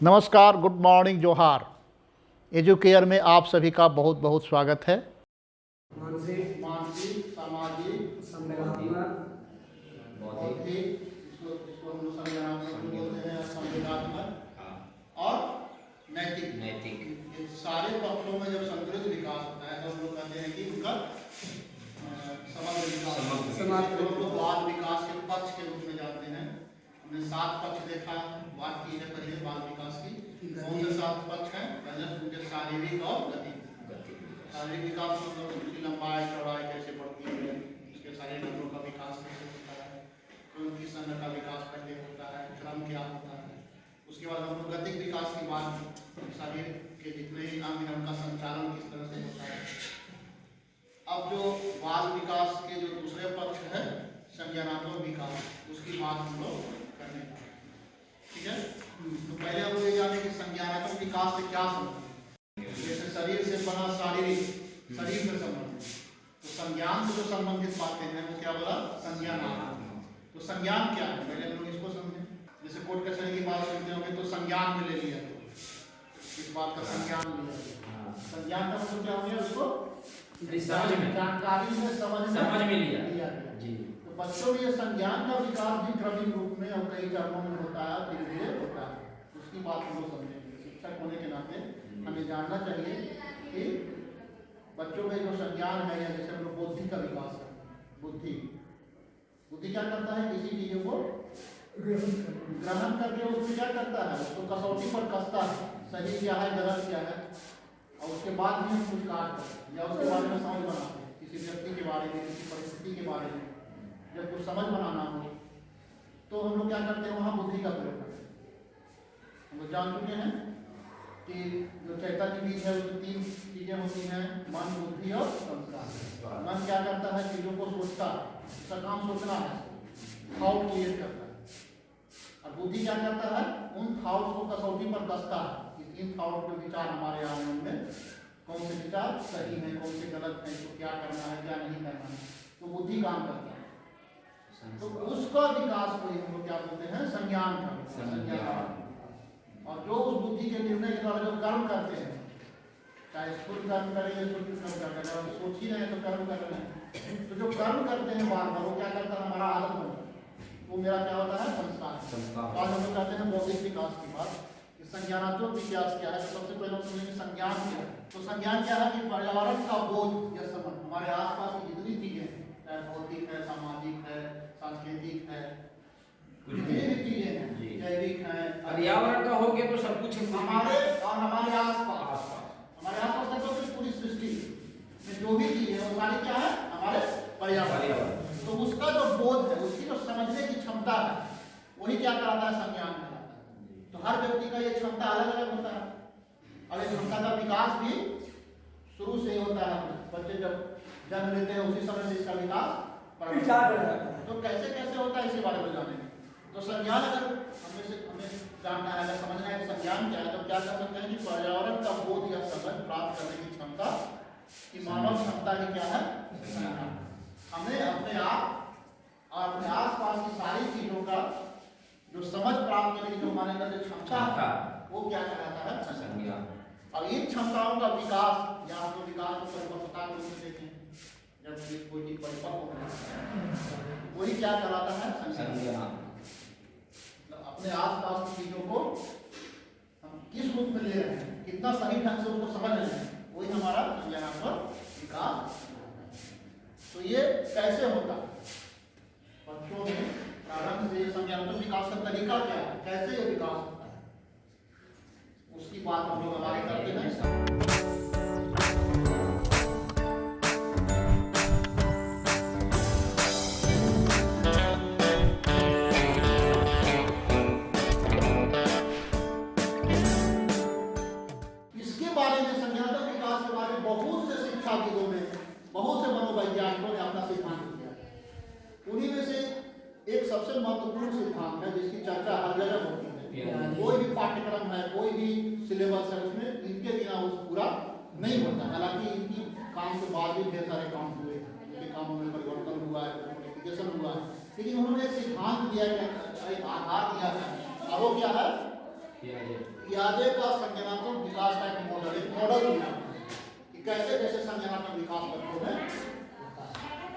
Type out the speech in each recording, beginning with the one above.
नमस्कार good morning जोहार। Educare में आप सभी का बहुत बहुत स्वागत है मानसिक मानसिक सामाजिक संवेदनात्मक बौद्धिक इसको इसको हम लोग संज्ञानात्मक भी बोलते हैं संवेदनात्मक और नैतिक नैतिक ये सारे पक्षों में जब संतुलित विकास होता है तो हम लोग कहते हैं कि उनका अ, समग्र विकास समग्र विकास। इसको हम लोग बाल विकास के पक्ष के रूप में जानते हैं हमने सात पक्ष देखा बात की है पहले बाल विकास की कौन से सात पक्ष हैं पहले उनके शारीरिक और गति शारीरिक विकास मतलब उसकी लंबाई चौड़ाई कैसे बढ़ती है उसके शारीरिक अंगों का विकास कैसे होता है फिर उनकी संघ का विकास पहले होता है क्रम क्या होता है। उसके बाद हम लोग गतिक विकास की बात शरीर के जितने भी अंग हैं उनका संचालन किस तरह से होता है। अब जो बाल विकास के जो दूसरे पक्ष है संज्ञानात्मक विकास उसकी बात हम लोग करने ठीक है? तो पहले हम लोग ये जाने कि संज्ञानात्मक विकास से क्या संबंध है। शरीर से बना शारीरिक शरीर से संबंधित। तो संज्ञान से जो संबंधित बातें हैं वो क्या बोला? संज्ञानात्मक तो संज्ञान क्या है? पहले हम लोग इसको समझें। जैसे कोर्ट कचहरी की बात सुनते होंगे तो संज्ञान में ले लिया। इस बात का संज्ञान लिया। संज्ञान का मतलब क्या हो गया उसको? जानकारी में। समझ में समझ में लिया। तो बच्चों में ये संज्ञान का विकास भी क्रमिक रूप में और कई चरणों में होता है धीरे धीरे होता है। उसकी बात हम लोग समझेंगे। शिक्षक होने के नाते हमें जानना चाहिए कि बच्चों में जो संज्ञान है, या जैसे हम लोग बुद्धि का विकास है, बुद्धि। बुद्धि क्या करता है? किसी चीज़ों को ग्रहण करके उसको क्या करता है? उसको कसौटी पर कसता है। सही क्या है, गलत क्या है? और उसके बाद भी हम कुछ हैं, या उसके बारे में समझ बनाते हैं, किसी व्यक्ति के बारे में, किसी परिस्थिति के बारे में जब कुछ समझ बनाना हो। तो हम लोग क्या करते हैं? वहाँ बुद्धि का प्रयोग करते हैं। हम लोग जान चुके हैं? कि जो चैतन्य बीज है उसमें तीन चीज़ें होती हैं मन बुद्धि और संस्कार। मन क्या करता है? चीज़ों को सोचता है उसका काम सोचना है थाउट क्रिएट करता है। और बुद्धि क्या करता है? उन थाउट्स को कसौटी पर कसता है कि इन थाउट के विचार हमारे आ रहे हैं उनमें कौन से विचार सही है कौन से गलत है इसको क्या करना है क्या नहीं करना है तो बुद्धि काम करता है। तो उसका विकास को हम लोग क्या बोलते हैं? संज्ञान का संज्ञान। और जो उस बुद्धि के निर्णय के द्वारा जो कर्म करते हैं चाहे स्फूर्त कर्म करें या सुट कर्म कर रहे हैं सोच ही रहे हैं तो कर्म कर रहे हैं। तो जो कर्म करते हैं बार बार वो क्या करता है? हमारा आदत बनता है वो मेरा क्या होता है? संस्कार। आज हम कहते हैं बौद्धिक विकास की बात संज्ञानात्मक विकास क्या है? तो सबसे पहले हम समझेंगे संज्ञान क्या है? तो संज्ञान क्या है? कि पर्यावरण का बोध या समझ हमारे आसपास की जितनी चीज़ें हैं चाहे भौतिक है सामाजिक है सांस्कृतिक है कुछ भी जितनी है। भी चीज़ें जैविक है पर्यावरण का हो गया तो सब कुछ हमारे और हमारे आसपास आसपास हमारे आसपास का जो भी पूरी सृष्टि में जो भी चीज़ है वो सारी क्या है हमारे पर्यावरण। तो उसका जो बोध है उसकी जो समझने की क्षमता है वही क्या कराता है संज्ञान कराता है तो हर व्यक्ति का ये क्षमता अलग अलग होता है और ये क्षमता का विकास भी शुरू से ही होता है बच्चे जब जन्म लेते हैं उसी समय से इसका विकास हो है। है। तो कैसे कैसे होता है इसी बारे में जानेंगे तो संज्ञान अगर हमें से हमें जानना है अगर समझना है कि संज्ञान क्या है तो क्या कर सकते हैं कि पर्यावरण का बोध या समझ प्राप्त करने की क्षमता कि मानव क्षमता की क्या है? हमें अपने आप और अपने आसपास की सारी चीज़ों का जो समझ प्राप्त करने की जो हमारे अंदर जो क्षमता है वो क्या कहलाता है? संज्ञान संज्ञान अब इन क्षमताओं का विकास या लोग विकास को परिपक्वता के रूप में देखें जब कोई परिपक्व वही क्या कहलाता है? संज्ञान अपने आसपास की चीज़ों को हम किस रूप में ले रहे हैं? कितना सही ढंग से उनको समझ रहे हैं? वही हमारा यहाँ पर विकास तो ये कैसे होता? बच्चों में प्रारंभ से संज्ञानात्मक विकास का तरीका क्या है? कैसे ये विकास होता है? उसकी बात हम लोग आगे करते हैं। मनोवैज्ञानिकों ने अपना सिद्धांत दिया उन्हीं में से एक सबसे महत्वपूर्ण सिद्धांत है जिसकी चर्चा हर जगह होती है। कोई भी पाठ्यक्रम है कोई भी सिलेबस है उसमें इनके बिना वो पूरा नहीं होता। हालाँकि इनकी काम के बाद भी ढेर सारे काम हुए इनके कामों में परिवर्तन हुआ है मॉडिफिकेशन हुआ है। लेकिन उन्होंने एक सिद्धांत दिया है एक आधार दिया है। और वो क्या है? पियाजे का संज्ञानात्मक विकास का एक मॉडल एक मॉडल दिया कि कैसे कैसे संज्ञानात्मक विकास होता है।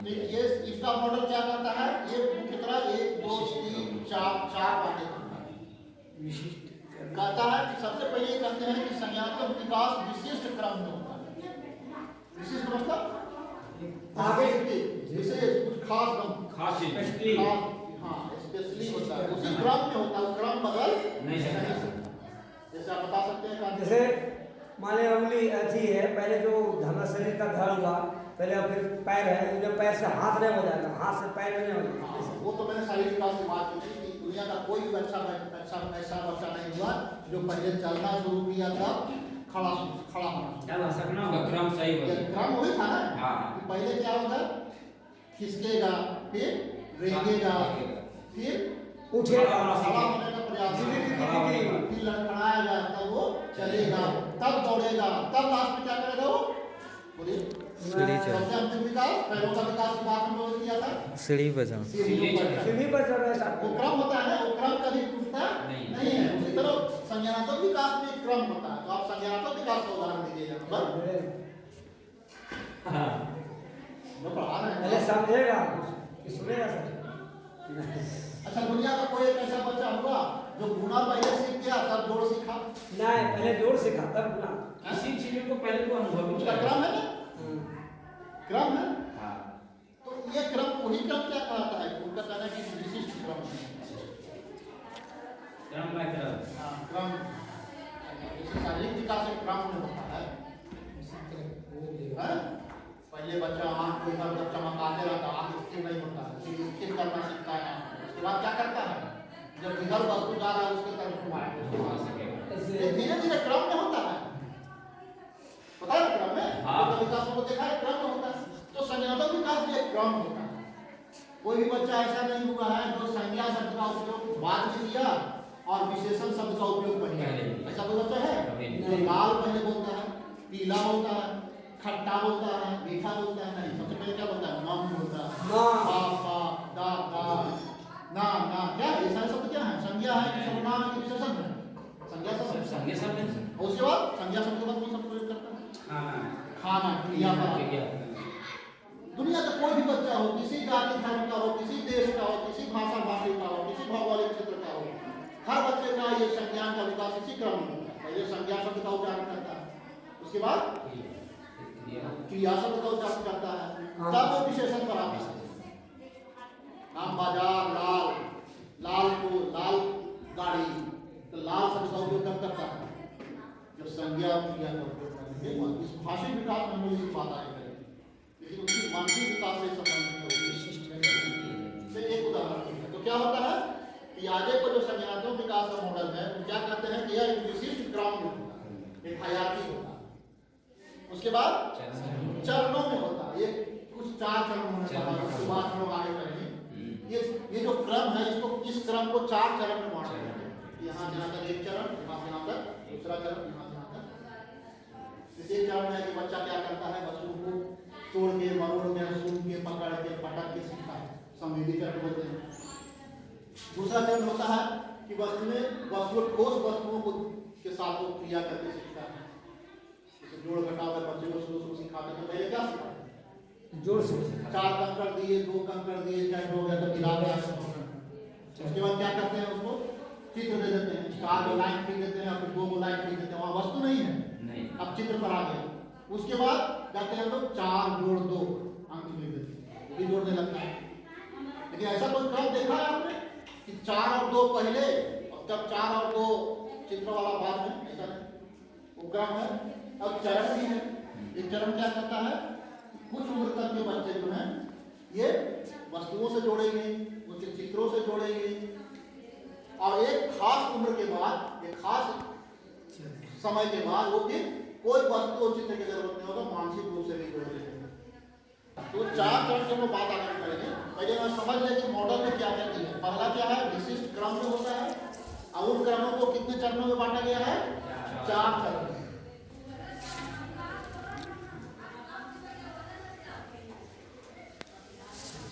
तो ये इसका मॉडल क्या करता है? ये मुख्यतः एक दो तीन चार चार बातें करता है। विशिष्ट कहता है कि सबसे पहले ये कहते हैं कि संज्ञानात्मक विकास विशिष्ट क्रम में होता है। विशिष्ट मतलब आगे के विशेष कुछ खास क्रम। खास स्पेशली खास हाँ स्पेशली होता है। उसी क्रम में होता है। क्रम बदल नहीं सकता। जैसे आप बता सकते हैं कि जैसे मान उंगली ऐसी है पहले जो धना शरीर का धड़ हुआ पहले फिर पैर है इन्हें पैर से हाथ नहीं हो जाता हाथ से पैर नहीं हो जाता। हाँ, वो तो मैंने विकास की बात की थी कि दुनिया का कोई भी अच्छा अच्छा ऐसा बच्चा नहीं हुआ जो पहले चलना शुरू किया था खड़ा खड़ा होना। सकना होगा क्रम सही ये हो क्रम वही था ना? हाँ। पहले क्या होगा खिसकेगा फिर रेंगेगा फिर उठेगा। खड़ा होने का प्रयास फिर लड़खड़ाएगा तब वो चलेगा तब दौड़ेगा तब लास्ट में क्या करेगा वो? बोलिए। सीढ़ी चढ़। सबसे अंतिम विकास पैरों का विकास की बात हम लोगों था। सीढ़ी बजाओ पर चढ़ना। सीढ़ी पर चढ़ रहे वो क्रम होता है ना वो क्रम कभी टूटता नहीं। है। उसी तरह संज्ञानात्मक विकास में क्रम होता है। तो आप संज्ञानात्मक विकास का उदाहरण दीजिएगा। पढ़ा रहे पहले समझेगा कि सुनेगा सर अच्छा दुनिया का कोई एक ऐसा बच्चा हुआ जो गुना पहले सीख गया तब जोड़ सीखा? नहीं पहले ज़ोर सीखा तब गुना। किसी चीज़ को पहले तो अनुभव उसका क्रम है ना? क्रम है? हाँ। तो ये क्रम वही क्रम क्या कहता है? उनका कहना है कि विशिष्ट क्रम है। क्रम बाय क्रम। हाँ, क्रम। जैसे शारीरिक विकास एक क्रम में होता है। हैं? पहले बच्चा आँख को इधर उधर चमकाते रहता है आँख स्थिर नहीं होता है फिर स्थिर करना सीखता है। उसके बाद क्या करता है? जब इधर वस्तु जा रहा है उसके तरफ़ घुमाए धीरे धीरे क्रम में होता है। पता है क्रम में? हाँ। तो विकास को देखा है क्रम में होता है तो संज्ञानात्मक विकास भी एक क्रम होता है। कोई भी बच्चा ऐसा नहीं हुआ है जो संज्ञा शब्द का उपयोग बाद में किया और विशेषण शब्द का उपयोग पहले। ऐसा कोई बच्चा है? लाल पहले बोलता है पीला बोलता है खट्टा बोलता है मीठा बोलता है नहीं सबसे पहले क्या बोलता है? मम बोलता है। माँ पा पा दा दा। ना ना क्या? ये सारे शब्द क्या है? संज्ञा है सर्वनाम है विशेषण है? संज्ञा शब्द। नहीं और उसके बाद संज्ञा शब्द के बाद कौन सा प्रयोग करता है? खाना। खाना क्रिया का क्रिया दुनिया का कोई भी बच्चा हो किसी जाति धर्म का हो किसी देश का हो किसी भाषा भाषी का हो किसी भौगोलिक क्षेत्र का हो हर बच्चे का ये संज्ञान का विकास इसी क्रम में होता है। पहले संज्ञा शब्द का उच्चारण करता है। उसके बाद क्रिया शब्द का उच्चारण करता है। तब वो विशेषण पर आता है? नाम बाज़ार लाल लाल को लाल गाड़ी तो लाल शब्द का उपयोग कब करता है? जब संज्ञा क्रिया का उपयोग करते हैं इस भाषिक विकास में इसकी बात आगे उसके बाद चरणों में। होता है। ये कुछ चार चरणों है बाद हम लोग आगे करेंगे। ये ये जो क्रम है इसको इस क्रम को चार चरण में बांटा है। यहाँ से यहाँ एक चरण यहाँ से यहाँ तक दूसरा चरण यहाँ से यहाँ तक एक चरण में है कि बच्चा क्या करता है वस्तु को तोड़ के मरोड़ के सूंघ के पकड़ के पटक के सीखता है। संवेदी चरण बोलते हैं। दूसरा चरण होता है कि वस्तु में वस्तु ठोस वस्तुओं को के साथ वो क्रिया करके सीखता है। जोड़ घटाव बच्चे को शुरू शुरू सिखाते हैं तो पहले क्या सिखाते हैं ज़ोर से चार कंकड़ दिए दो कंकड़ दिए चाहे हो गया तो मिला गया। उसके बाद क्या करते हैं उसको? चित्र दे देते हैं। चार को लाइन खींच देते हैं फिर दो को लाइन खींच देते हैं। वहाँ वस्तु नहीं है। नहीं। अब चित्र पर आ गया उसके बाद कहते हैं लोग चार जोड़ दो अंक लिख देते हैं। भी जोड़ने लगता है। लेकिन ऐसा कोई क्रम देखा है आपने? कि चार और दो पहले और तब चार और दो चित्र वाला बाद में ऐसा नहीं। वो क्रम है। अब चरण भी है। ये चरण क्या करता है? कुछ उम्र तक के बच्चे जो हैं, ये वस्तुओं से जोड़ेंगे, उनके चित्रों से जोड़ेंगे। और एक खास उम्र के बाद, एक खास समय के बाद वो फिर कोई वस्तु और चित्र की ज़रूरत नहीं होगा, मानसिक रूप से भी जोड़ लेंगे। तो चार चरण की हम बात आगे करेंगे। पहले मैं समझ लें कि मॉडल में क्या दिया है। पहला क्या है? विशिष्ट क्रम में होता है। और उन क्रमों को कितने चरणों में बांटा गया है? चार चरण में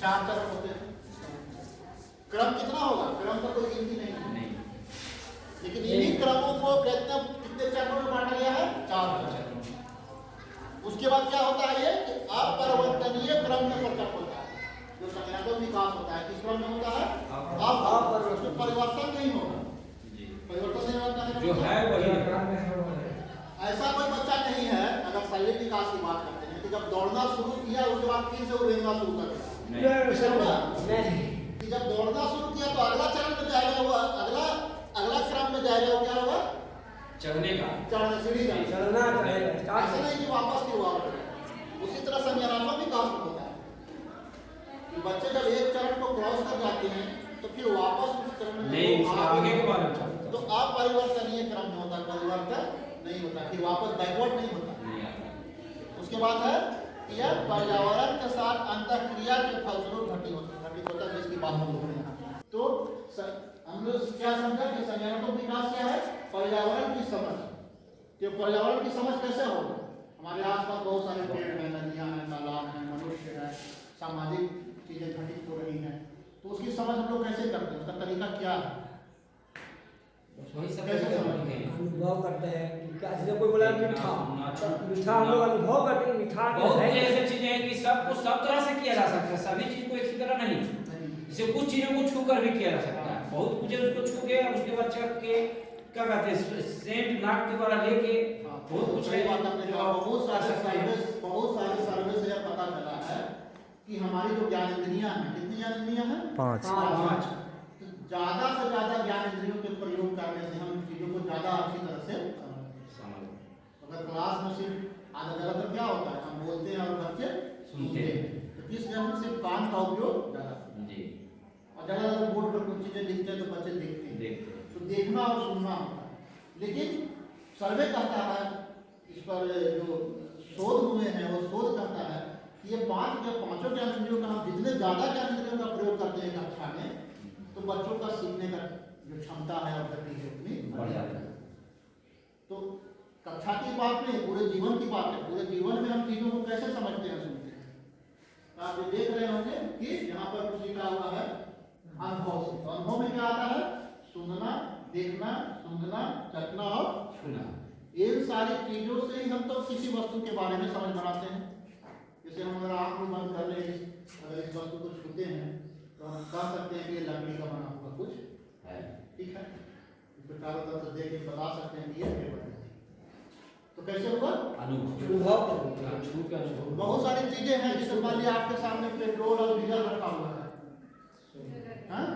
चार चरण होते हैं। क्रम कितना होगा? क्रम का कोई गिनती नहीं है नहीं। लेकिन इन्हीं क्रमों को कितने कितने चरणों में बांटा गया है? चार चरण उसके बाद क्या होता है ये कि अपरिवर्तनीय क्रम में प्रकट होता है। जो संज्ञानात्मक विकास होता है किस क्रम में होता है? अपरिवर्तनीय। उसमें परिवर्तन नहीं होगा। परिवर्तन नहीं होगा कहने जो है वही ऐसा कोई बच्चा नहीं है अगर शारीरिक विकास की बात करते हैं कि जब दौड़ना शुरू किया उसके बाद फिर से वो रेंगना शुरू कर दिया जब दौड़ना शुरू किया तो अगला चरण में जाएगा वो अगला अगला क्रम में जाएगा क्या होगा चढ़ने का। चढ़ने सीढ़ी जाएगा चलना पड़ेगा ऐसा नहीं कि वापस की हुआ। उसी तरह संज्ञानात्मक विकास होता है। बच्चे जब एक चरण को क्रॉस कर जाते हैं तो फिर वापस उस चरण में नहीं आगे के बारे में तो अपरिवर्तनीय क्रम में होता है परिवर्तन नहीं होता फिर वापस बैकवर्ड नहीं होता। उसके बाद है कि यह पर्यावरण के साथ अंतःक्रिया के फलस्वरूप घटित होता घटित होता है जिसकी बात हम लोग हैं तो हम लोग क्या समझा कि संज्ञानात्मक विकास क्या है? पर्यावरण की समझ। कि पर्यावरण की समझ कैसे होगा हमारे आसपास बहुत सारे पेड़ हैं नदियाँ हैं तालाब हैं मनुष्य हैं सामाजिक चीज़ें घटित हो रही हैं। तो उसकी समझ हम लोग कैसे करते हैं? उसका तरीका क्या है? कैसे करते समझ हैं। अनुभव करते हैं। जैसे कोई बोला मीठा। मीठा हम लोग अनुभव करते हैं मीठा बहुत ऐसी चीज़ें हैं कि सब कुछ सब तरह से किया जा सकता है सभी चीज़ को एक ही तरह नहीं। जैसे कुछ चीज़ों को छू कर भी किया जा सकता है। बहुत कुछ है उसको छू के और उसके बाद चख के क्या कहते हैं सेंट नाक के द्वारा लेके बहुत कुछ है। बात आपने कहा बहुत सारे बहुत सारे सर्वे से पता चला है कि हमारी जो ज्ञानेंद्रियाँ हैं कितनी ज्ञानेंद्रियाँ हैं? पाँच। पाँच। तो ज़्यादा से ज़्यादा ज्ञान इंद्रियों के प्रयोग करने से हम चीज़ों को ज़्यादा अच्छी तरह से अगर क्लास में सिर्फ़ आधा ज़्यादातर क्या होता है? हम बोलते हैं और बच्चे सुनते हैं। तो किसमें सिर्फ़ कान का उपयोग ज़्यादा। जी। और ज़्यादातर बोर्ड पर कुछ चीज़ें लिखते हैं तो बच्चे देखते हैं। देखते हैं। तो देखना और सुनना होता है। लेकिन सर्वे कहता है इस पर जो शोध हुए हैं वो शोध कहता है कि ये पाँच या पाँचों ज्ञान इंद्रियों का हम जितने ज़्यादा ज्ञान इंद्रियों का प्रयोग करते हैं कक्षा में तो बच्चों का सीखने का जो क्षमता है और गति है उतनी बढ़ जाता है। तो कक्षा की बात नहीं, पूरे जीवन की बात है। पूरे जीवन में हम चीज़ों को कैसे समझते हैं, सुनते हैं? तो आप ये देख रहे होंगे कि यहाँ पर कुछ लिखा हुआ है, अनुभव से। तो अनुभव में क्या आता है? सुनना, देखना, सुनना, चखना और छूना। इन सारी चीज़ों से ही हम तो किसी वस्तु के बारे में समझ बनाते हैं। जैसे हम अगर आँख में बंद कर ले, अगर इस वस्तु को छूते हैं तो हम कह सकते हैं कि लकड़ी का बना हुआ कुछ है। ठीक है? इसको चारों तरफ़ से देख के बता सकते हैं कि ये है। तो कैसे हुआ? अनुभव बहुत सारी चीज़ें हैं जैसे मान लिया आपके सामने पेट्रोल और डीजल रखा हुआ है। हाँ?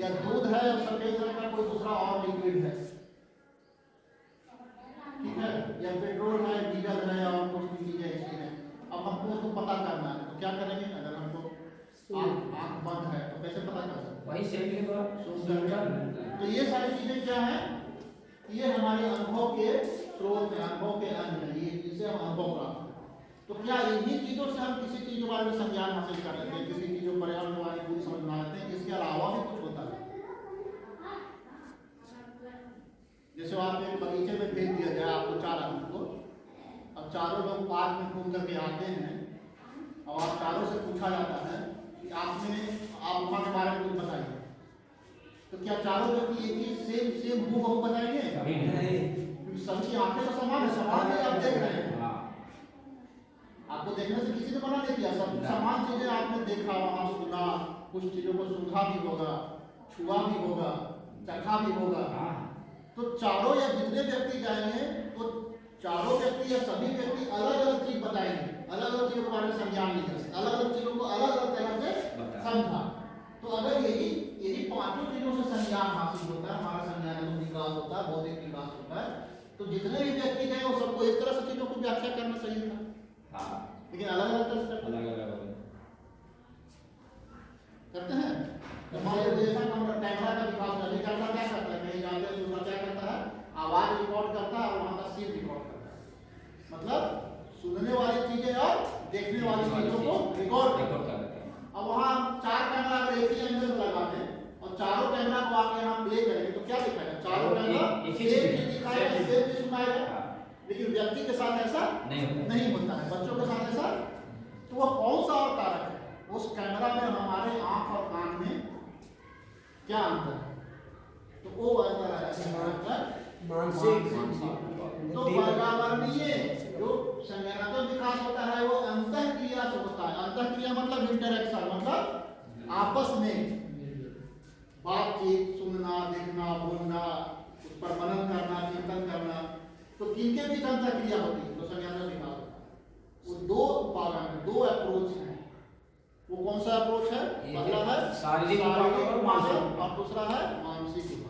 या दूध है और सफ़ेद रंग का कोई दूसरा और लिक्विड है। ठीक है? या पेट्रोल है डीजल है और कुछ भी चीज़ें ऐसी हैं। अब हमको उसको पता करना है। तो क्या करेंगे? अगर हमको आँख आँख बंद है तो कैसे पता कर सकते वही के तो ये सारी चीज़ें क्या हैं? ये हमारे अनुभव के स्रोत हैं अनुभव के अंग हैं, ये जिससे हम अनुभव प्राप्त करते हैं। तो क्या इन्हीं चीज़ों से हम किसी चीज़ के बारे में संज्ञान हासिल कर लेते हैं? किसी चीज़ पर्यावरण के बारे में पूरी समझ बना लेते हैं इसके अलावा भी कुछ होता है? जैसे आप एक बगीचे में भेज दिया जाए आपको चार आदमी को। अब चारों लोग पार्क में घूम करके आते हैं और आप चारों से पूछा जाता है कि आपने, आप वहाँ के बारे में कुछ बताइए। तो क्या चारों व्यक्ति एक ही सेम सेम मुँह बताएँगे? सबकी आँखें तो समान है समान ही आप देख रहे हैं। हाँ। आपको देखने से किसी ने मना नहीं किया सब समान चीज़ें आपने देखा वहाँ सुना कुछ चीज़ों को सुना भी होगा छुआ भी होगा चखा भी होगा। हाँ। तो चारों या जितने व्यक्ति जाएँगे तो चारों व्यक्ति या सभी व्यक्ति अलग अलग चीज़ बताएँगे। अलग अलग चीज़ों के बारे में संज्ञान नहीं कर अलग अलग चीज़ों को अलग अलग तरह से समझा। तो अगर यही यही पाँचों चीज़ों से संज्ञान हासिल होता है हमारा संज्ञान विकास होता है बौद्धिक विकास होता है तो जितने भी व्यक्ति गए वो सबको एक तरह से चीज़ों को व्याख्या करना चाहिए था। हाँ। लेकिन अलग अलग तरह से। अलग अलग करते हैं? तो मान लीजिए जैसा हमारा कैमरा का विकास कैमरा क्या करता है? कहीं जाते हैं क्या करता है? आवाज़ रिकॉर्ड करता है और वहाँ का सीन रिकॉर्ड करता है। मतलब सुनने वाली चीज़ें और देखने वाली चीज़ों को रिकॉर्ड करता है। अब वहाँ चार कैमरा अगर एक ही एंगल और चारों कैमरा को आके यहाँ प्ले करेंगे तो क्या दिखाएगा चारों सेम दिखाएगा सेम। सुनाएगा लेकिन व्यक्ति के साथ ऐसा नहीं होता। नहीं होता है। बच्चों के साथ ऐसा? तो वह कौन सा और कारक है? उस कैमरा में हमारे आँख और कान में क्या अंतर है? तो वो मानसिक। तो पर्यावरणीय जो संज्ञानात्मक विकास होता है वो अंतः क्रिया से होता है। अंतः क्रिया मतलब इंटरेक्शन मतलब आपस में। बातचीत सुनना देखना बोलना उस पर मनन करना चिंतन करना तो किनके बीच अंतः क्रिया होती है तो होता है। वो दो पालन है दो अप्रोच है। वो कौन सा अप्रोच है? पहला है शारीरिक और मानसिक और दूसरा है मानसिक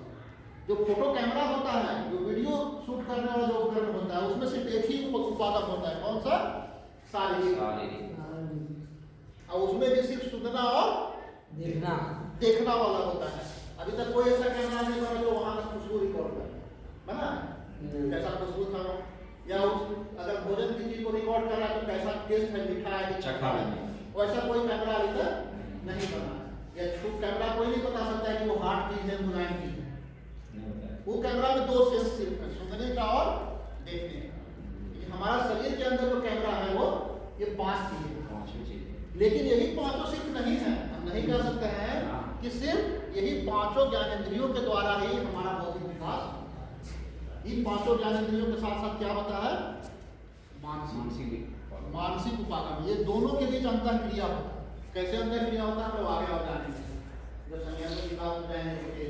जो फ़ोटो कैमरा होता है जो वीडियो शूट करने वाला जो उपकरण होता है उसमें सिर्फ़ एक ही उपागम होता है। कौन सा? शारीरिक। शारीरिक। और उसमें भी सिर्फ़ सुनना और देखना। देखना वाला होता है। अभी तक कोई ऐसा कैमरा नहीं बना जो वहाँ का खुशबू रिकॉर्ड करे। बना कैसा खुशबू था वो? या उस अगर भोजन की चीज़ को रिकॉर्ड कर रहा है तो कैसा टेस्ट है मीठा है कि चखा है। वैसा कोई कैमरा अभी तक नहीं बना। या छूट कैमरा कोई नहीं बता सकता है कि वो हार्ड चीज़ है मुलायम चीज़ है। वो कैमरा में दो सेंस सिर्फ़ है सुनने का और देखने का। हमारा शरीर के अंदर जो कैमरा है वो ये पाँच चीज़ें हैं। लेकिन यही पाँचों सिर्फ़ नहीं है। हम नहीं कह सकते हैं हाँ। कि सिर्फ़ यही पाँचों ज्ञानेंद्रियों के द्वारा ही हमारा भौतिक विकास इन पाँचों ज्ञानेंद्रियों के साथ साथ क्या होता है? मानसिक मानसिक उपागम। ये दोनों के बीच अंतर क्रिया होता है। कैसे अंतर क्रिया होता है? हम लोग आगे और जानेंगे जब संज्ञान में विकास हो जाएँगे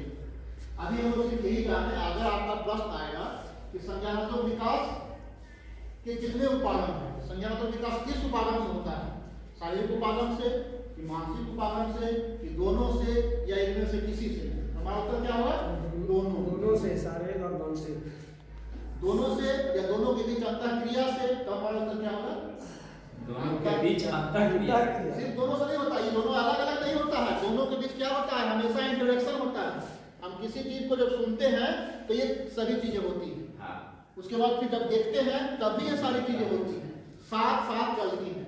अभी हम लोग सिर्फ़ यही जाने अगर आपका प्रश्न आएगा कि संज्ञानात्मक विकास के कितने उपागम हैं? संज्ञानात्मक विकास किस उपागम से होता है? शारीरिक उपागम से कि मानसिक उपागम से कि दोनों से या इनमें से किसी से? हमारा उत्तर क्या होगा दोनों। दोनों से शारीरिक और मानसिक दोनों से या दोनों के बीच अंतर क्रिया से? तो हमारा उत्तर क्या होगा दोनों के बीच अंतर क्रिया। सिर्फ़ दोनों से नहीं होता ये दोनों अलग अलग नहीं होता है। दोनों के बीच क्या होता है? हमेशा इंटरेक्शन होता है। हम किसी चीज़ को जब सुनते हैं तो ये सभी चीज़ें होती हैं। हाँ। उसके बाद फिर जब देखते हैं तब भी ये सारी चीज़ें होती हैं। साथ साथ चलती हैं।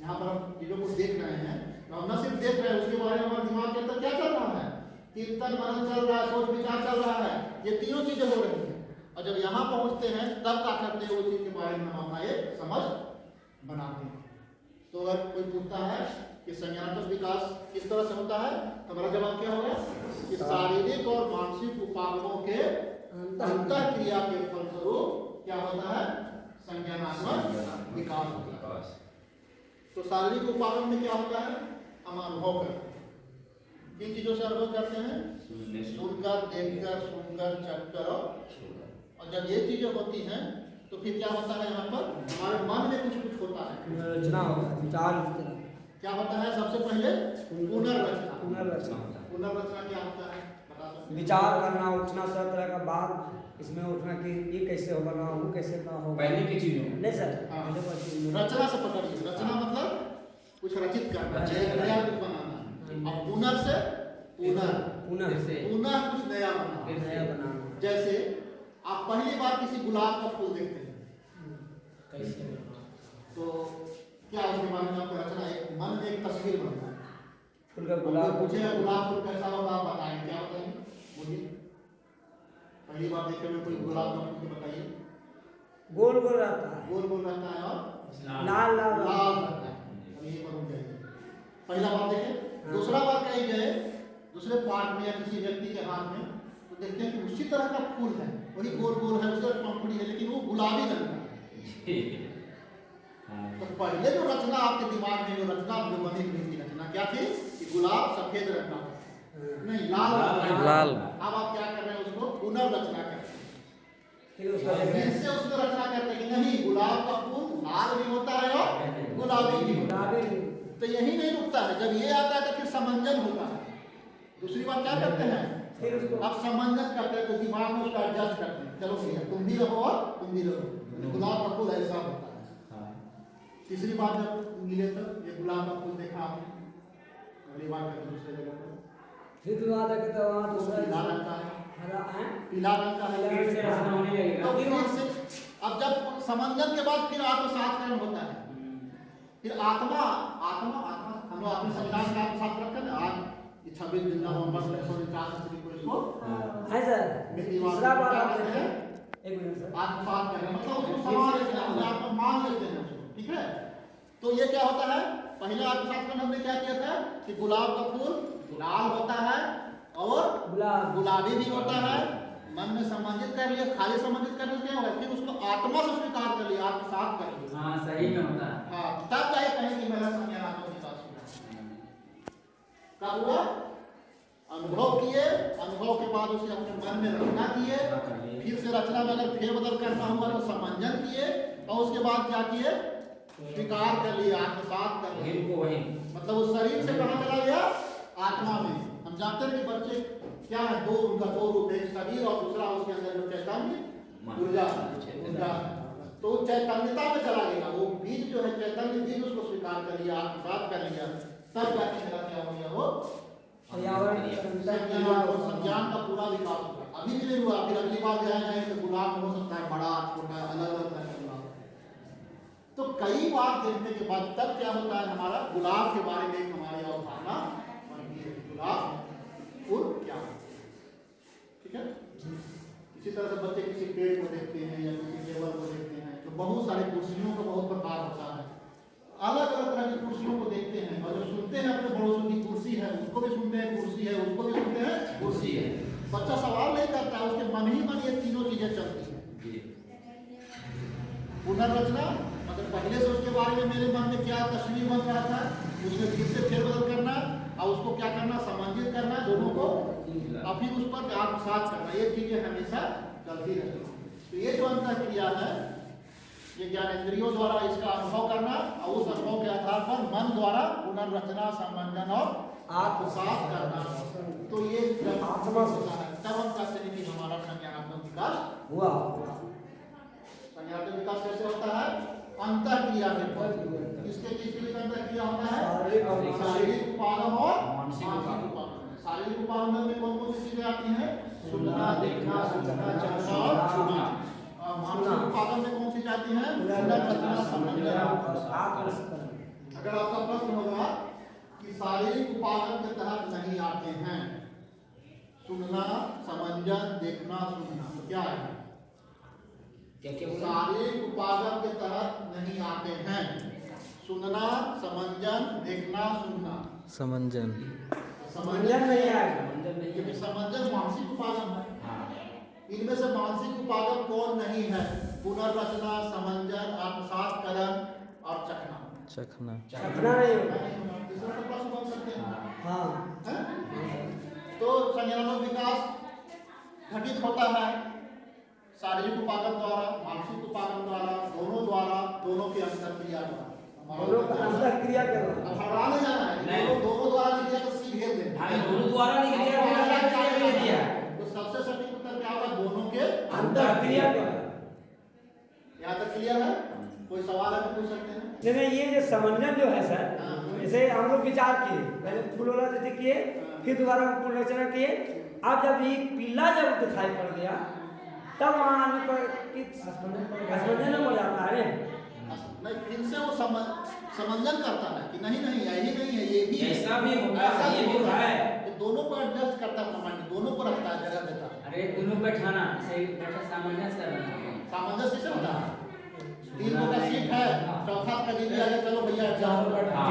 यहाँ पर हम चीज़ों को देख रहे हैं। तो हम न सिर्फ़ देख रहे हैं उसके बारे में हमारे दिमाग के अंदर क्या चल रहा है? कीर्तन मनन चल रहा है सोच विचार चल रहा है। ये तीनों चीज़ें हो रही हैं। और जब यहाँ पहुँचते हैं तब क्या करते हैं उस चीज़ के बारे में हम अपना एक समझ बनाते हैं। तो अगर कोई पूछता है कि संज्ञानात्मक विकास किस तरह से होता है तो हमारा जवाब क्या होगा? कि शारीरिक और मानसिक उपागमों के अंतर क्रिया के फलस्वरूप क्या होता है? संज्ञानात्मक विकास होता है। तो शारीरिक उपागम में क्या होता है? हम अनुभव करते हैं किन चीज़ों से अनुभव करते हैं? सुनकर देखकर सुनकर चखकर और और जब ये चीज़ें होती हैं तो फिर क्या होता है यहाँ पर? हमारे मन में कुछ कुछ होता है। रचना होता है विचार क्या होता है? सबसे पहले पुनर्रचना। पुनर्रचना। पुनर्रचना क्या होता है हैं? विचार करना उठना सब तरह का बात इसमें उठना कि ये कैसे होगा ना वो कैसे ना होगा। पहले की चीज़ों नहीं सर हाँ। पहले कोई चीज़ नहीं। रचना से पकड़िए रचना मतलब कुछ रचित करना नया कुछ बनाना। और पुनर् से पुनः पुनः पुनः कुछ नया बनाना। नया बनाना। जैसे आप पहली बार किसी गुलाब का फूल देखते हैं। कैसे? तो क्या उसके बारे में आपको रचना एक मन में एक तस्वीर बनता है। फूल का गुलाब। गुलाब गुलाब फूल कैसा होगा आप बताएँ क्या बताएँगे बोलिए पहली बार देखे में कोई गुलाब का फूल बताइए। गोल गोल रहता है। गोल गोल रहता है और लाल। लाल लाल रहता है। अब ये करूँ जाएँगे पहला बार देखे। हाँ। दूसरा बार कहीं गए दूसरे पार्ट में या किसी व्यक्ति के हाथ में तो देखते हैं कि उसी तरह का फूल है। वही गोल गोल है उसका पंखुड़ी है लेकिन वो गुलाबी रंग का हाँ। तो पहले जो रचना आपके दिमाग में जो रचना जो बनी हुई थी रचना क्या थी? कि गुलाब सफ़ेद रंग का नहीं लाल लाल। अब आप क्या कर रहे हैं उसको पुनर्रचना कर रहे हैं। फिर से उसको रचना करते हैं नहीं गुलाब का फूल लाल भी होता है और गुलाबी भी होता है। तो यही नहीं रुकता है। जब ये आता है तो फिर समंजन होता है। दूसरी बात क्या करते हैं? फिर उसको अब समंजन करते हैं तो दिमाग में उसका एडजस्ट करते हैं। चलो भैया तुम भी रहो और तुम भी रहो। गुलाब का फूल ऐसा होता है। हाँ। तीसरी बार जब मिले तो ये गुलाब का फूल देखा आपने? अगली बार दूसरे जगह पर। फिर भी वहाँ देखे तो वहाँ दूसरा रंग है। हरा है। पीला रंग का है। से रचना होने लगेगा। तो फिर से अब जब समंजन के बाद फिर आत्मसात्करण होता है। फिर आत्मा आत्मा आत्मा हम लोग अपने संविधान का आत्मसात करते हैं। आज छब्बीस दिन नवंबर उन्नीस सौ उनचास ईस्वी को इसको है सर। बार हैं? एक मिनट सर। आत्मसात करना मतलब उसको समा लेते हैं अपने आप में मान लेते हैं। ठीक है? तो ये क्या होता है? पहले आत्मसात करना हमने क्या किया था? कि गुलाब का फूल लाल होता है और गुलाब गुलाबी भी होता है। मन में संबंधित कर लिया खाली संबंधित से क्या होगा? फिर उसको आत्मा से स्वीकार कर लिया आत्मसात कर लिया। हाँ सही में होता है। हाँ तब जाए कहें कि मेरा संज्ञानात्मक विकास हुआ कब हुआ? अनुभव किए अनुभव के बाद उसे अपने मन में रचना किए फिर से रचना में अगर फेरबदल करना हुआ तो समंजन किए और उसके बाद क्या किए स्वीकार कर लिया आत्मसात कर लिया। मतलब उस शरीर से कहाँ चला गया? आत्मा में। हम जानते हैं कि बच्चे क्या है दो उनका दो रूप है शरीर और दूसरा उसके अंदर जो चैतन्य ऊर्जा ऊर्जा। तो चैतन्यता में चला गया। वो बीज जो है चैतन्य बीज उसको स्वीकार कर लिया आत्मसात कर लिया। तब जाके मेरा क्या हो गया वो। संज्ञान का पूरा विकास हुआ। अभी भी नहीं हुआ। फिर अगली बार गया जाए तो गुलाब हो सकता है बड़ा छोटा अलग अलग तरह का तो कई बार देखने के बाद तब क्या होता है हमारा? गुलाब के बारे में हमारी अवधारणा गुलाब फूल क्या ठीक है? इसी तरह से बच्चे किसी पेड़ को देखते हैं या किसी टेबल को देखते हैं तो बहुत सारे कुर्सियों का बहुत प्रकार होता है। अलग अलग तरह की कुर्सियों को देखते हैं और जो सुनते हैं अपने पड़ोसों की कुर्सी है उसको भी सुनते हैं कुर्सी है उसको भी सुनते हैं कुर्सी है। बच्चा सवाल नहीं करता उसके मन ही मन ये तीनों चीज़ें चलती हैं। पुनर्रचना मतलब पहले से उसके बारे में मेरे मन में क्या तस्वीर बन रहा था उसमें फिर से फेरबदल करना और उसको क्या करना समन्वित करना दोनों को, और फिर उस पर आत्मसात करना। ये चीज़ें हमेशा चलती रहती तो ये जो अंतर क्रिया है, ये ज्ञानेंद्रियों द्वारा इसका अनुभव करना और उस अनुभव के आधार पर मन द्वारा पुनर्रचना, संबंधन और आत्मसात करना। तो ये आत्मा तब हम कहते हैं कि हमारा संज्ञानात्मक विकास हुआ। संज्ञानात्मक विकास कैसे होता है? अंतर क्रिया पर किसके किसके लिए अंतर क्रिया होता है? शारीरिक उपागम और मानसिक उपागम। उपागम शारीरिक उपागम में कौन कौन सी चीज़ें आती हैं? सुनना देखना समझना चखना छूना। और छूना मानसिक उपागम में कौन सी जाती हैं? पुनर्रचना समंजन आत्मस्मरण अगर आपका प्रश्न होगा कि शारीरिक उपागम के तहत नहीं आते हैं सुनना समंजन देखना सुनना तो क्या है? शारीरिक उपागम के तहत नहीं आते हैं। सुनना समंजन देखना सुनना। समंजन। समंजन नहीं आएगा क्योंकि समंजन मानसिक उपागम है। हाँ। इनमें से मानसिक उपागम कौन नहीं है? पुनर्रचना समंजन आत्मसात करण और चखना। चखना। चखना नहीं तो हैं? हाँ। तो संज्ञानात्मक विकास घटित होता है। शारीरिक उपागम द्वारा मानसिक उपागम द्वारा दोनों द्वारा दोनों के अंतर क्रिया द्वारा दोनों का अंतर क्रिया कर। रहा अब हड़बड़ा जाना है। दोनों दोनों द्वारा लिख दिया तो दे हाँ दोनों द्वारा दिया तो सबसे सटीक उत्तर क्या होगा? दोनों के अंतर क्रिया कर। यहाँ तक क्लियर है? कोई सवाल है तो पूछ सकते हैं। नहीं नहीं ये जो समंजन जो है सर जैसे हम लोग विचार किए। पहले फूल वाला जैसे किए फिर दोबारा पुनर्रचना किए। अब जब ये पीला जब दिखाई पड़ गया तब वहाँ पर कि असमंजन हो जाता है? नहीं फिर से वो समंजन करता है कि नहीं नहीं यही नहीं है ये भी ऐसा भी होगा, ये भी होगा। है। ये दोनों को एडजस्ट करता है दोनों को रखता है जगह देता है। अरे दोनों बैठाना सही बैठा सामंजस्य करना। सामंजस्य कैसे होता है। तीन गो का सीट है चौथा का गया चलो भैया जाओ। हाँ।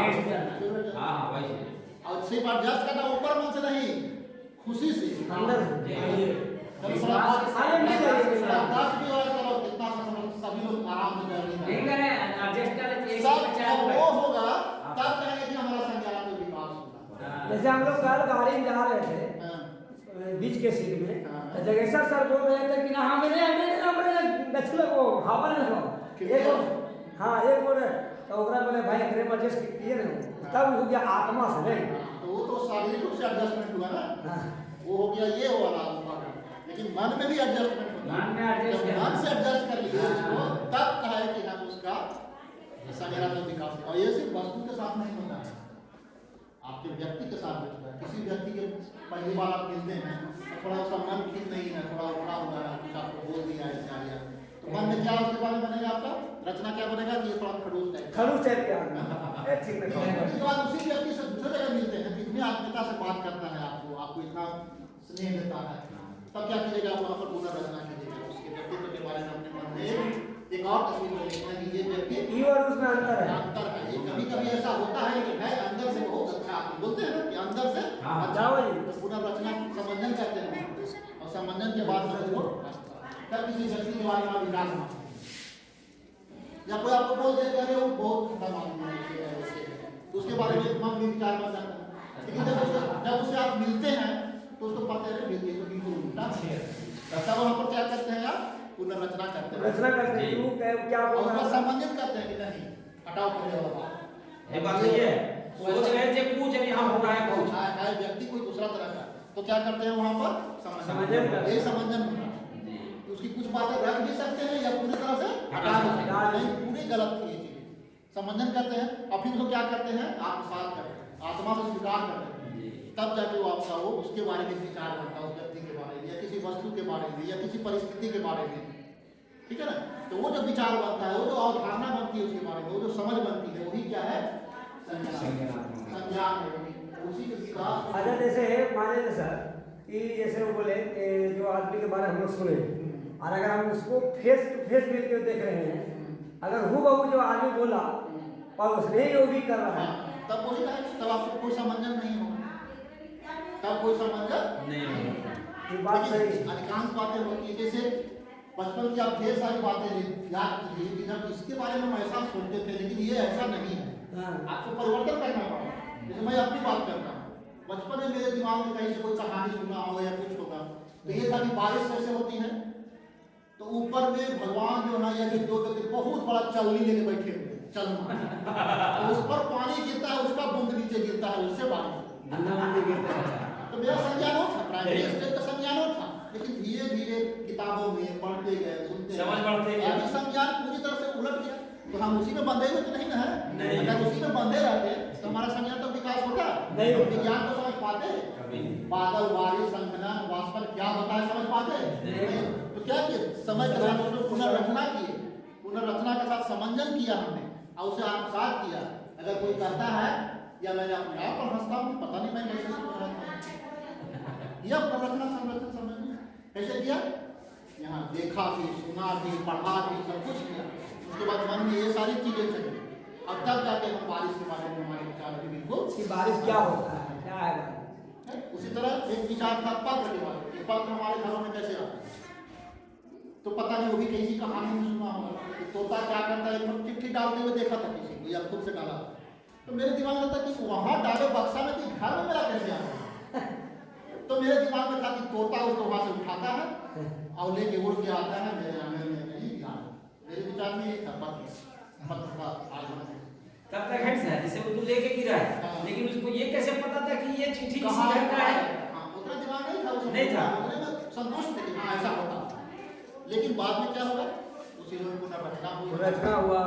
हाँ हाँ वही। और सिर्फ़ एडजस्ट करना ऊपर मन से नहीं खुशी से। अंदर नहीं हो नहीं जैसे हम लोग कल गाड़ी में जा रहे थे हाँ। बीच के सीट में हाँ। तो जगेश्वर सर बोल रहे थे कि ना हमें हमें हमें दक्षिण को हवा नहीं हो एक हाँ एक बोले तो ओकरा बोले भाई में एडजस्ट किए ना तब हो गया आत्मा से नहीं तो वो तो शारीरिक रूप से एडजस्टमेंट हुआ ना हाँ। वो हो गया ये वाला उपागम लेकिन मन में भी एडजस्टमेंट होता जब मन से एडजस्ट कर लिए उसको हाँ। तब कहा है कि हम उसका संज्ञानात्मक विकास करें। और ये सिर्फ़ वस्तु के साथ नहीं होता है। आपके व्यक्ति के साथ भी होता है। किसी व्यक्ति के पहली बार आप मिलते हैं तो थोड़ा उसका मन ठीक नहीं है थोड़ा उठा हुआ है कुछ आपको बोल दिया है क्या तो मन में क्या उसके बारे में बनेगा आपका? रचना क्या बनेगा? कि ये थोड़ा खड़ूस टाइप। का। खरूच टाइप के ठीक है बाद उसी व्यक्ति से दूसरे जगह मिलते हैं तो इतनी आत्मीयता से बात करता है आपको आपको इतना स्नेह देता है। तब क्या करेगा? आप वहाँ पर पूरा रचना करेगा। उसके व्यक्तित्व के बारे में अपने मन में एक और तस्वीर को देखना कि ये व्यक्ति और उसमें अंतर है। अंतर है। कभी कभी ऐसा होता है कि है अंदर से बहुत अच्छा आदमी बोलते हैं ना कि अंदर से हाँ। अच्छा तो पूरा रचना समंजन करते हैं। और समंजन के बाद समझ लो तब किसी व्यक्ति के बारे में विकास होता है? या कोई आपको बोल देते अरे वो बहुत अच्छा ठंडा मालूम है उसके बारे में मन भी विचार कर सकता है। लेकिन जब उससे जब उससे आप मिलते हैं तो उसको पता है ये तो बिल्कुल उल्टा है तब वहाँ पर क्या करते हैं आप पुनर्रचना करते हैं रचना करते हैं तू क्या क्या और बोल उसका रहा है संबंधित करते हैं कि नहीं हटाओ पहले वाला बात ये बात सही है सोच रहे थे कुछ अभी यहाँ हो रहा है कुछ है है व्यक्ति कोई दूसरा तरह का तो क्या करते हैं वहाँ पर समंजन करते हैं। ये समंजन है उसकी कुछ बातें रख भी सकते हैं या पूरी तरह से हटा भी सकते हैं नहीं पूरी गलत थी ये चीज़ें समंजन करते हैं और फिर उसको क्या करते हैं आत्मसात करते हैं आत्मा को स्वीकार करते हैं तब जाके वो आपका वो उसके बारे में विचार बनता है उस व्यक्ति के बारे में या किसी वस्तु के बारे में या किसी परिस्थिति के बारे में। ठीक है ना? तो वो जो विचार बनता है वो जो अवधारणा बनती है उसके बारे में वो जो समझ बनती है वही क्या है? संज्ञान है। वही उसी के अच्छा जैसे मान लीजिए सर कि जैसे वो बोले जो आदमी के बारे में हम लोग सुने और अगर हम उसको फेस टू फेस मिल के देख रहे हैं अगर हु बहू जो आदमी बोला और उसने ही भी कर रहा है हाँ, तब है तब आपको कोई समंजन नहीं होगा। तब कोई समंजन नहीं बात सही है। अधिकांश बातें होती है जैसे बचपन की आप ढेर सारी बातें याद कीजिए कि जब इसके बारे में हम ऐसा सोचते थे लेकिन ये ऐसा नहीं है। हाँ। आपको परिवर्तन करना पड़ा जैसे मैं अपनी बात करता हूँ। बचपन में मेरे दिमाग में कहीं से कोई कहानी सुना होगा या कुछ होगा तो ये था कि बारिश कैसे होती है? तो ऊपर में भगवान जो है या कि दो व्यक्ति बहुत बड़ा चलनी लेके बैठे हुए चलना। तो उस पर पानी गिरता है उसका बूंद नीचे गिरता है उससे बारिश गिरता है। तो मेरा संज्ञान था प्राइमरी स्टेज का संज्ञान था। लेकिन धीरे धीरे किताबों में पढ़ते गए सुनते समझ गए। अभी संज्ञान पूरी तरह से उलट गया। तो हम उसी में बंधे हुए तो नहीं ना है? अगर उसी में बंधे रहते तो हमारा संज्ञान तो विकास होता। नहीं होता। विज्ञान को समझ पाते। बादल बारिश संगणन वाष्पन क्या होता है समझ पाते? तो क्या किए समय के साथ उसमें पुनर्रचना किए। पुनर्रचना के साथ समंजन किया हमने और उसे आत्मसात किया। अगर कोई कहता है या मैं अपने आप पर हंसता हूँ पता नहीं मैं कैसे सोच रहा यह पुनर्रचना संरचना समझ में कैसे किया? यहाँ देखा भी सुना भी पढ़ा भी सब कुछ किया। उसके बाद मन में ये सारी चीज़ें चली। अब तब जाके हम बारिश के बारे में हमारे विचार अभी बिल्कुल कि बारिश क्या होता है? क्या है उसी तरह एक विचार था पत्र के बारे में। कि पत्र हमारे घरों में कैसे आता है? तो पता नहीं वो भी किसी कहानी में सुना होगा। कि तोता क्या करता है? एकदम चिट्ठी डालते हुए देखा था किसी को या खुद से डाला। तो मेरे दिमाग में था कि वहाँ डाले बक्सा में कि घर में मेरा कैसे आ तो मेरे दिमाग में था कि तोता उसको वहाँ से उठाता है और लेके उड़ के आता है मेरे आँगन में नहीं डाला मेरे विचार में ये था पत्र पत्र का आगमन तब तक है सर जैसे वो तो लेके गिरा है। हाँ। लेकिन उसको ये कैसे पता था कि ये चिट्ठी किसी घर का है? हाँ, उतना दिमाग नहीं था उसमें। नहीं था। संतुष्ट थे कि हाँ ऐसा होता। लेकिन बाद में क्या होगा उसी में पुनर्रचना हुई। रचना हुआ।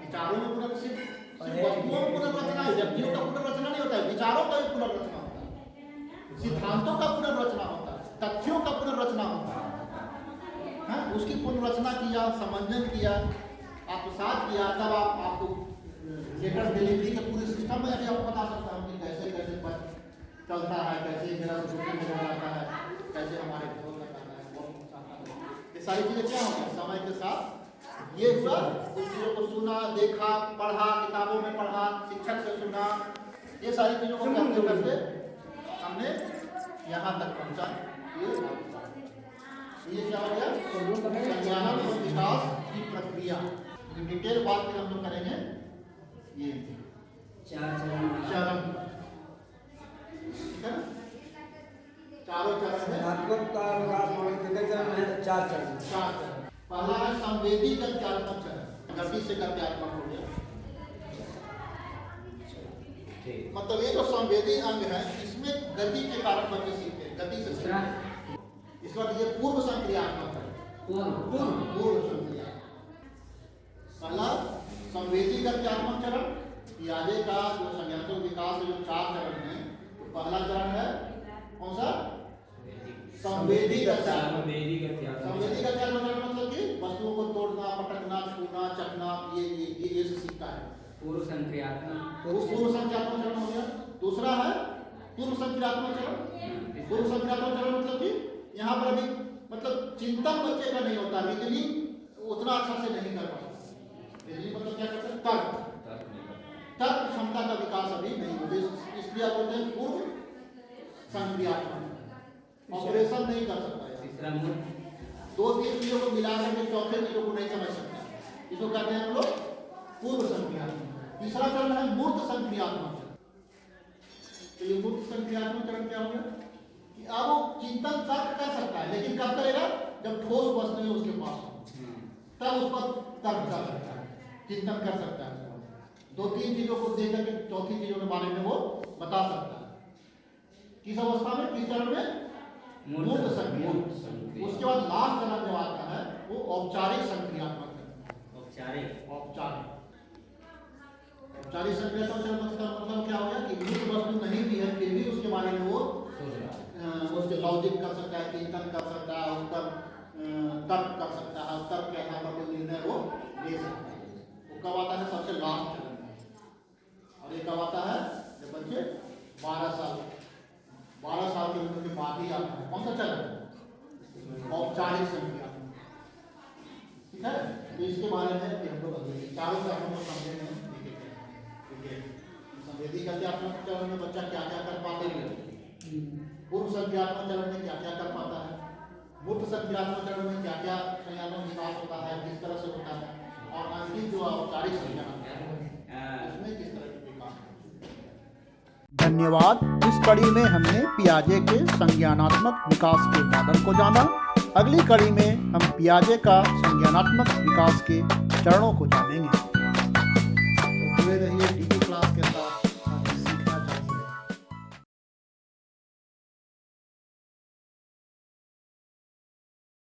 विचारों में पुनर्रचना सिर्फ़ वस्तुओं में पुनर्रचना है व्यक्तियों का पुनर्रचना नहीं होता है। विचारों का भी पुनर्रचना होता है सिद्धांतों का पुनर्रचना होता है तथ्यों का पुनर्रचना होता है। हाँ, उसकी पुनर्रचना किया समंजन किया आत्मसात किया तब आप आपको लेटर डिलीवरी के पूरे सिस्टम में अभी आपको बता सकता हूँ कि कैसे कैसे पत्र चलता है कैसे मेरा में जाता है कैसे हमारे घरों है है। ये सारी चीज़ें क्या होंगी? समय के साथ ये कुछ चीज़ों को सुना देखा पढ़ा किताबों में पढ़ा शिक्षक से सुना ये सारी चीज़ों को करते करते हमने यहाँ तक पहुँचा। ये ये क्या हो गया? संज्ञानन और विकास की प्रक्रिया। डिटेल बात हम लोग करेंगे। ये चार चरण। चरण। ठीक है? चारों चरण है। आत्मक का विकास के कितने चरण है? चार चरण। चार चरण। पहला है संवेदी गत्यात्मक चरण। गति से गत्यात्मक हो गया। मतलब ये जो संवेदी अंग है गति के कारण बच्चे सीखते हैं गति से सीखते हैं। इस बार ये पूर्व संक्रियात्मक है। पूर्व। पूर्व पूर्व संक्रिया। पहला संवेदी गत्यात्मक चरण आगे का जो संज्ञानात्मक विकास जो चार चरण है तो पहला चरण है कौन सा? संवेदी संवेदी गत्यात्मक चरण मतलब कि वस्तुओं को तोड़ना पटकना छूना चखना ये ये ये से सीखता है। पूर्व संक्रियात्मक। तो पूर्व संख्यात्मक चरण हो गया। दूसरा है पूर्व संख्यात्मक चरण पूर्व संख्यात्मक चरण मतलब कि यहाँ पर अभी मतलब चिंतन बच्चे का नहीं होता रीजनिंग उतना अच्छा से नहीं कर पाता। रीजनिंग मतलब क्या करते हैं? तर्क। तर्क क्षमता का विकास अभी नहीं होता इसलिए आप बोलते हैं पूर्व संक्रियात्मक ऑपरेशन नहीं कर सकता है। दो तीन चीज़ों को मिला करके चौथे चीज़ों को नहीं समझ सकता। इसको कहते हैं हम लोग पूर्व संक्रियात्मक तीसरा चरण है मूर्त संक्रियात्मक। तो ये मूर्त संक्रियात्मक चरण क्या हो गया कि अब वो चिंतन तर्क कर सकता है लेकिन कब करेगा? जब ठोस वस्तुएँ उसके पास। हो तब उस पर तर्क कर सकता है चिंतन कर सकता है। दो तीन चीज़ों को देख करके चौथी चीज़ों के बारे में वो बता सकता है। किस अवस्था में? किस चरण में? मूर्त- मूर्त संक्रिया उसके बाद लास्ट चरण जो आता है वो औपचारिक संक्रियात्मक औपचारिक। औपचारिक। औपचारिक संक्रियात्मक से मतलब मतलब क्या हो गया कि मूर्त वस्तु नहीं भी है फिर भी उसके बारे में वो सोच रहा है। उसके लॉजिक कर सकता है चिंतन कर सकता है उसका तर्क कर सकता है तर्क के आधार पर कोई निर्णय वो ले सकता है वो कब आता है सबसे लास्ट चरण में और ये कब आता है जब बच्चे बारह साल बारह साल के उम्र के बाद ही आता है कौन सा चरण है औपचारिक संक्रिया ठीक है तो इसके बारे में भी हम लोग अगले चारों चरणों को समझेंगे हम देखेंगे ठीक है संवेदी अध्यात्मक चरण में बच्चा क्या क्या कर पाते हैं पूर्व संज्ञात्मक चरण में क्या क्या कर पाता है मूर्त चरण में क्या क्या संज्ञात्मक विकास होता है, किस तरह से होता है? और अंतिम जो औपचारिक संज्ञान उसमें किस तरह के धन्यवाद। इस कड़ी में हमने पियाजे के संज्ञानात्मक विकास के मॉडल को जाना। अगली कड़ी में हम पियाजे का संज्ञानात्मक विकास के चरणों को जानेंगे।